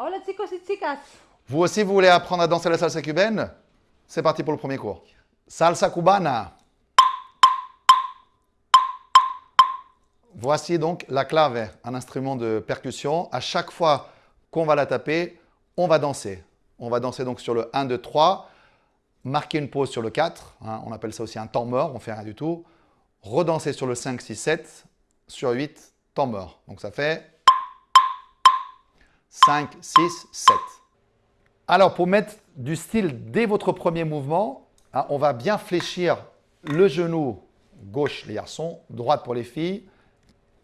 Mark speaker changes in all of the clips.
Speaker 1: Hola chicos y chicas.
Speaker 2: Vous aussi, vous voulez apprendre à danser la salsa cubaine? C'est parti pour le premier cours. Salsa cubana. Voici donc la clave, un instrument de percussion. À chaque fois qu'on va la taper, on va danser. On va danser donc sur le 1, 2, 3, marquer une pause sur le 4, hein, on appelle ça aussi un temps mort, on fait rien du tout. Redanser sur le 5, 6, 7, sur 8, temps mort. Donc ça fait 5, 6, 7. Alors pour mettre du style dès votre premier mouvement, hein, on va bien fléchir le genou gauche les garçons, droite pour les filles,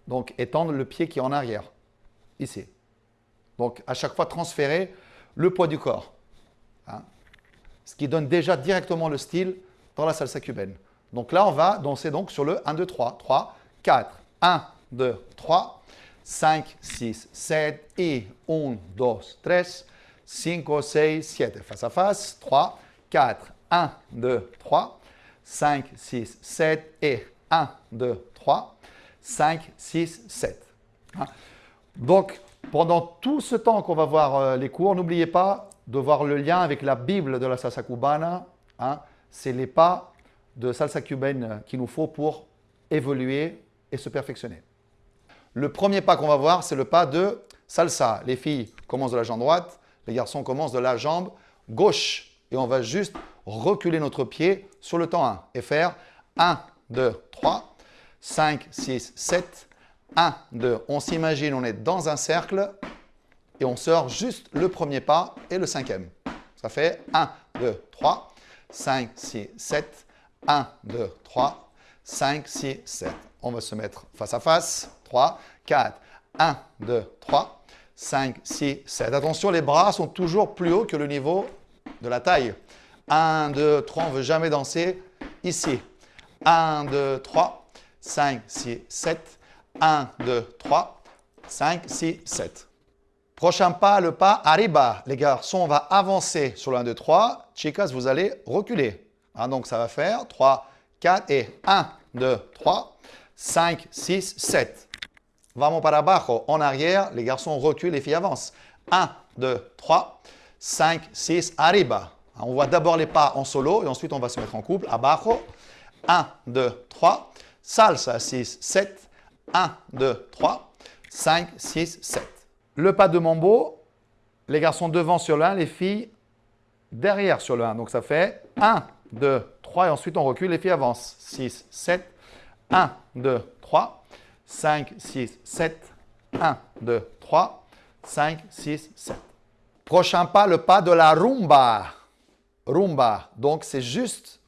Speaker 2: donc, étendre le pied qui est en arrière, ici. Donc, à chaque fois, transférer le poids du corps. Hein. Ce qui donne déjà directement le style dans la salsa cubaine. Donc là, on va danser donc sur le 1, 2, 3. 3, 4, 1, 2, 3, 5, 6, 7 et 1, 2, 3, 5, 6, 7. Face à face. 3, 4, 1, 2, 3, 5, 6, 7 et 1, 2, 3, 5, 6, 7. Donc, pendant tout ce temps qu'on va voir euh, les cours, n'oubliez pas de voir le lien avec la Bible de la salsa cubana. Hein. C'est les pas de salsa cubaine qu'il nous faut pour évoluer et se perfectionner. Le premier pas qu'on va voir, c'est le pas de salsa. Les filles commencent de la jambe droite, les garçons commencent de la jambe gauche. Et on va juste reculer notre pied sur le temps 1 et faire 1, 2, 3, 5, 6, 7, 1, 2. On s'imagine, on est dans un cercle et on sort juste le premier pas et le cinquième. Ça fait 1, 2, 3, 5, 6, 7, 1, 2, 3, 5, 6, 7. On va se mettre face à face. 3, 4, 1, 2, 3, 5, 6, 7. Attention, les bras sont toujours plus hauts que le niveau de la taille. 1, 2, 3, on ne veut jamais danser ici. 1, 2, 3, 5, 6, 7. 1, 2, 3, 5, 6, 7. Prochain pas, le pas arriba. Les garçons, on va avancer sur le 1, 2, 3. Chicas, vous allez reculer. Ah, donc, ça va faire 3, 4 et 1, 2, 3, 5, 6, 7. Vamos para abajo. En arrière, les garçons reculent, les filles avancent. 1, 2, 3, 5, 6, arriba. On voit d'abord les pas en solo et ensuite on va se mettre en couple. Abajo. 1, 2, 3, salsa 6, 7, 1, 2, 3, 5, 6, 7. Le pas de mambo, les garçons devant sur le 1, les filles derrière sur le 1. Donc ça fait 1, 2, 3 et ensuite on recule, les filles avancent. 6, 7, 1, 2, 3, 5, 6, 7, 1, 2, 3, 5, 6, 7. Prochain pas, le pas de la rumba. Rumba, donc c'est juste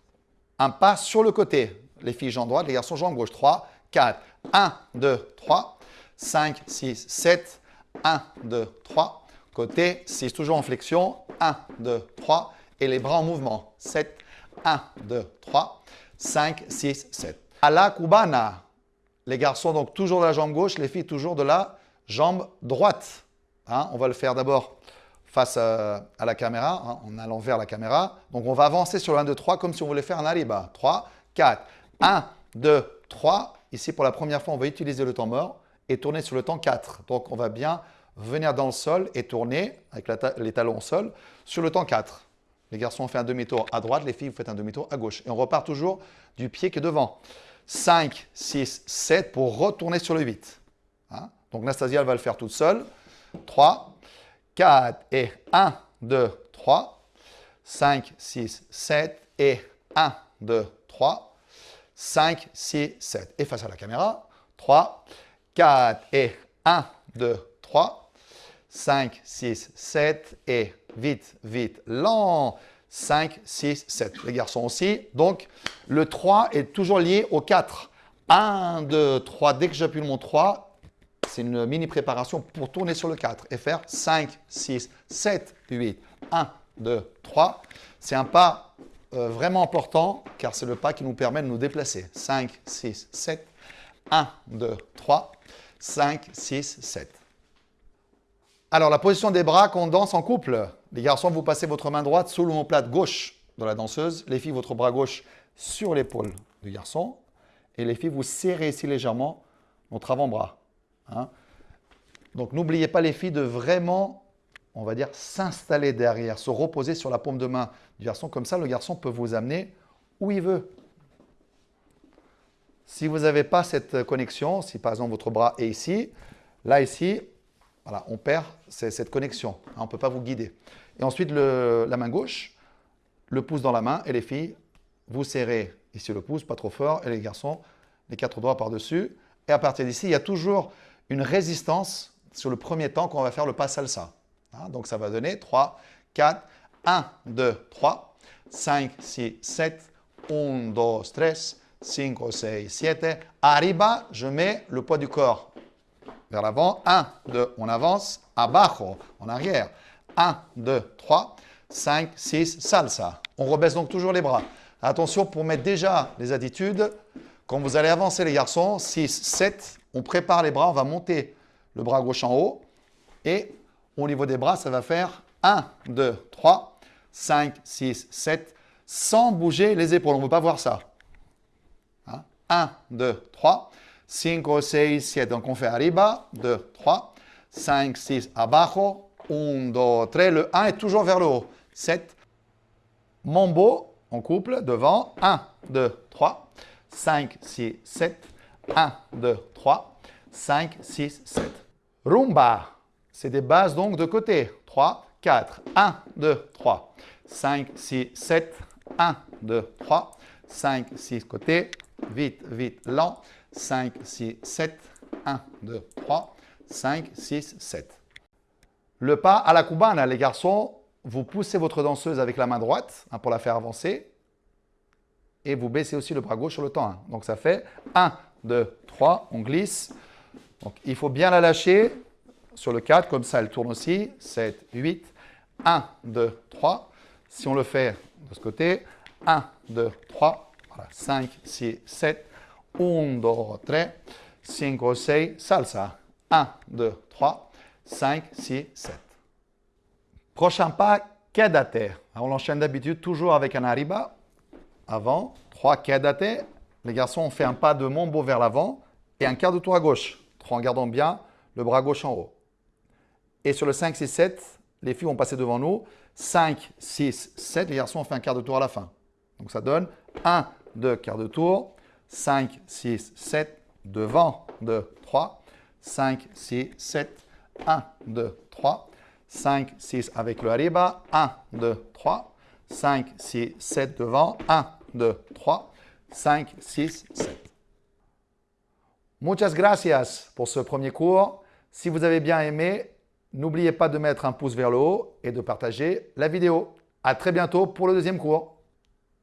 Speaker 2: un pas sur le côté les filles jambes droite, les garçons jambes gauche. 3, 4, 1, 2, 3, 5, 6, 7, 1, 2, 3. Côté 6, toujours en flexion. 1, 2, 3. Et les bras en mouvement. 7, 1, 2, 3, 5, 6, 7. À la cubana. Les garçons, donc toujours de la jambe gauche, les filles toujours de la jambe droite. Hein, on va le faire d'abord face à, la caméra, hein, en allant vers la caméra. Donc on va avancer sur le 1, 2, 3 comme si on voulait faire un arriba. 3, 4, 1, 2, 3. Ici, pour la première fois, on va utiliser le temps mort et tourner sur le temps 4. Donc, on va bien venir dans le sol et tourner avec les talons au sol sur le temps 4. Les garçons, on fait un demi-tour à droite, les filles, vous faites un demi-tour à gauche. Et on repart toujours du pied qui est devant. 5, 6, 7 pour retourner sur le 8. Hein? Donc, Nastasia, elle va le faire toute seule. 3, 4 et 1, 2, 3. 5, 6, 7 et 1, 2, 3. 5, 6, 7. Et face à la caméra, 3, 4 et 1, 2, 3, 5, 6, 7 et vite, vite, lent. 5, 6, 7. Les garçons aussi. Donc, le 3 est toujours lié au 4. 1, 2, 3. Dès que j'appuie mon 3, c'est une mini préparation pour tourner sur le 4 et faire 5, 6, 7, 8, 1, 2, 3. C'est un pas euh, vraiment important car c'est le pas qui nous permet de nous déplacer. 5, 6, 7, 1, 2, 3, 5, 6, 7. Alors la position des bras qu'on danse en couple. Les garçons, vous passez votre main droite sous l'omoplate gauche de la danseuse. Les filles, votre bras gauche sur l'épaule du garçon. Et les filles, vous serrez ici légèrement votre avant-bras. Hein. Donc n'oubliez pas les filles de vraiment on va dire, s'installer derrière, se reposer sur la paume de main du garçon. Comme ça, le garçon peut vous amener où il veut. Si vous n'avez pas cette connexion, si par exemple votre bras est ici, là ici, voilà, on perd cette connexion. On ne peut pas vous guider. Et ensuite, la main gauche, le pouce dans la main et les filles, vous serrez ici le pouce, pas trop fort, et les garçons, les quatre doigts par-dessus. Et à partir d'ici, il y a toujours une résistance sur le premier temps qu'on va faire le pas salsa. Hein, donc ça va donner 3, 4, 1, 2, 3, 5, 6, 7, 1, 2, 3, 5, 6, 7. Arriba, je mets le poids du corps vers l'avant. 1, 2, on avance. Abajo, en arrière. 1, 2, 3, 5, 6, salsa. On rebaisse donc toujours les bras. Attention pour mettre déjà les attitudes. Quand vous allez avancer les garçons, 6, 7, on prépare les bras, on va monter le bras gauche en haut. Et au niveau des bras, ça va faire 1, 2, 3, 5, 6, 7, sans bouger les épaules. On ne veut pas voir ça. 1, 2, 3, 5, 6, 7. Donc on fait arriba, 2, 3, 5, 6, abajo, 1, 2, 3. Le 1 est toujours vers le haut. 7. Mambo, en couple, devant. 1, 2, 3, 5, 6, 7. 1, 2, 3, 5, 6, 7. Rumba, c'est des bases donc de côté. 3, 4, 1, 2, 3, 5, 6, 7, 1, 2, 3, 5, 6 côté, vite, vite, lent, 5, 6, 7, 1, 2, 3, 5, 6, 7. Le pas à la cubana, les garçons, vous poussez votre danseuse avec la main droite hein, pour la faire avancer et vous baissez aussi le bras gauche sur le temps 1. Donc ça fait 1, 2, 3, on glisse. Donc il faut bien la lâcher sur le 4, comme ça elle tourne aussi. 7, 8, 1, 2, 3. Si on le fait de ce côté, 1, 2, 3, voilà, 5, 6, 7, 1, 2, 3, 5, 6, salsa. 1, 2, 3, 5, 6, 7. Prochain pas, quédate. On l'enchaîne d'habitude toujours avec un arriba. Avant, 3 quédate. Les garçons ont fait un pas de mambo vers l'avant et un quart de tour à gauche. 3 en gardant bien le bras gauche en haut. Et sur le 5, 6, 7, les filles vont passer devant nous. 5, 6, 7. Les garçons ont fait un quart de tour à la fin. Donc ça donne 1, 2, quart de tour. 5, 6, 7. Devant, 2, 3. 5, 6, 7. 1, 2, 3. 5, 6 avec le arriba. 1, 2, 3. 5, 6, 7 devant. 1, 2, 3. 5, 6, 7. Muchas gracias pour ce premier cours. Si vous avez bien aimé, n'oubliez pas de mettre un pouce vers le haut et de partager la vidéo. À très bientôt pour le deuxième cours.